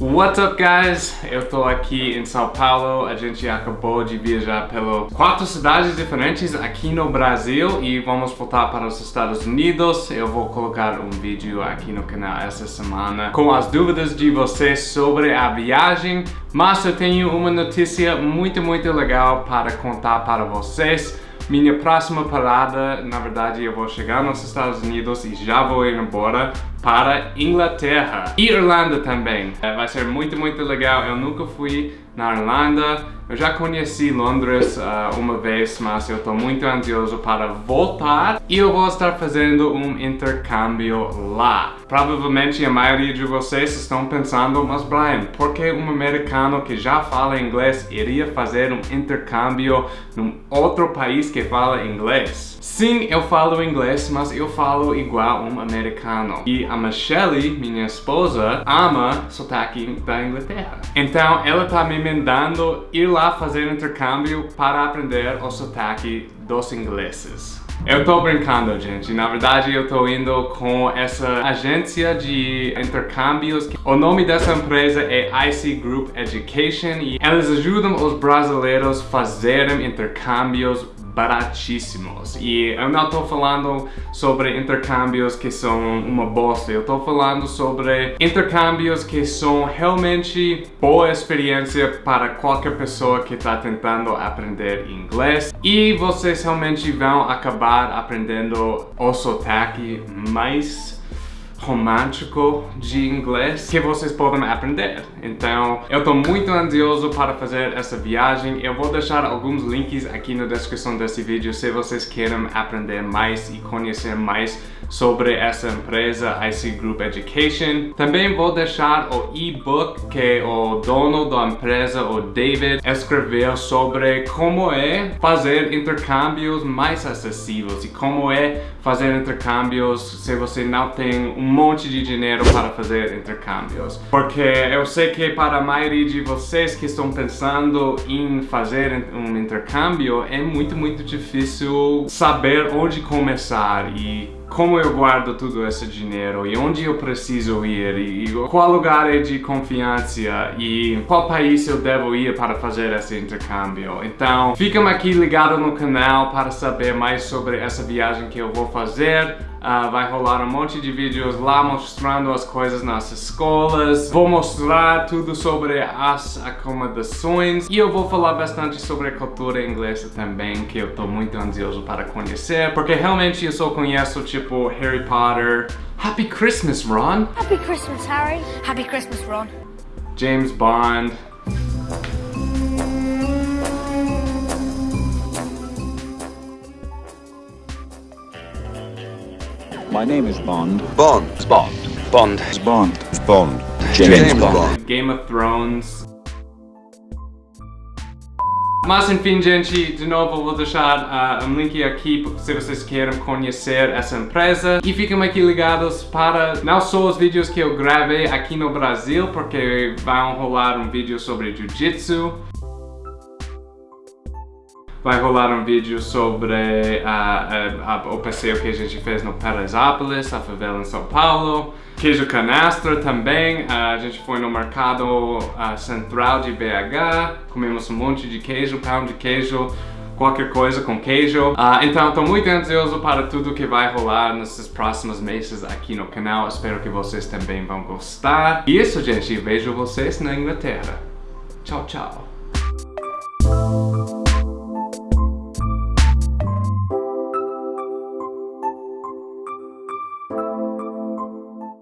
What's up guys? Eu tô aqui em São Paulo, a gente acabou de viajar pelas quatro cidades diferentes aqui no Brasil e vamos voltar para os Estados Unidos. Eu vou colocar um vídeo aqui no canal essa semana com as dúvidas de vocês sobre a viagem, mas eu tenho uma notícia muito, muito legal para contar para vocês. Minha próxima parada, na verdade, eu vou chegar nos Estados Unidos e já vou ir embora para Inglaterra e Irlanda também. É, vai ser muito, muito legal. Eu nunca fui na Irlanda. Eu já conheci Londres uh, uma vez, mas eu estou muito ansioso para voltar e eu vou estar fazendo um intercâmbio lá. Provavelmente a maioria de vocês estão pensando, mas Brian, por que um americano que já fala inglês iria fazer um intercâmbio num outro país que fala inglês? Sim, eu falo inglês, mas eu falo igual um americano. E a Michelle, minha esposa, ama sotaque da Inglaterra. Então ela tá me mandando ir lá fazer intercâmbio para aprender o sotaque dos ingleses. Eu tô brincando, gente. Na verdade, eu tô indo com essa agência de intercâmbios. O nome dessa empresa é IC Group Education e eles ajudam os brasileiros a fazerem intercâmbios baratíssimos. E eu não estou falando sobre intercâmbios que são uma bosta, eu estou falando sobre intercâmbios que são realmente boa experiência para qualquer pessoa que está tentando aprender inglês. E vocês realmente vão acabar aprendendo o sotaque mais romântico de inglês que vocês podem aprender. Então, eu estou muito ansioso para fazer essa viagem. Eu vou deixar alguns links aqui na descrição desse vídeo se vocês querem aprender mais e conhecer mais sobre essa empresa IC Group Education. Também vou deixar o e-book que o dono da empresa, o David, escreveu sobre como é fazer intercâmbios mais acessíveis e como é fazer intercâmbios se você não tem um monte de dinheiro para fazer intercâmbios. Porque eu sei que para a maioria de vocês que estão pensando em fazer um intercâmbio é muito, muito difícil saber onde começar e como eu guardo todo esse dinheiro e onde eu preciso ir e qual lugar é de confiança e qual país eu devo ir para fazer esse intercâmbio. Então, fica aqui ligado no canal para saber mais sobre essa viagem que eu vou fazer. Uh, vai rolar um monte de vídeos lá mostrando as coisas nas escolas. Vou mostrar tudo sobre as acomodações. E eu vou falar bastante sobre a cultura inglesa também, que eu tô muito ansioso para conhecer. Porque realmente eu só conheço, tipo, Harry Potter. Happy Christmas, Ron! Happy Christmas, Harry! Happy Christmas, Ron! James Bond. My name is Bond. Bond. Bond. Bond. Bond. Bond. James, James Bond. Bond. Game of Thrones. Mas enfim, gente, de novo vou deixar uh, um link aqui se vocês querem conhecer essa empresa. E fiquem aqui ligados para não só os vídeos que eu gravei aqui no Brasil, porque vão rolar um vídeo sobre Jiu-Jitsu, vai rolar um vídeo sobre uh, uh, o passeio que a gente fez no Paraisópolis, a favela em São Paulo. Queijo canastra também, a gente foi no mercado central de BH, comemos um monte de queijo, pão de queijo, qualquer coisa com queijo. Uh, então estou muito ansioso para tudo que vai rolar nesses próximos meses aqui no canal. Espero que vocês também vão gostar. E isso, gente. Vejo vocês na Inglaterra. Tchau, tchau.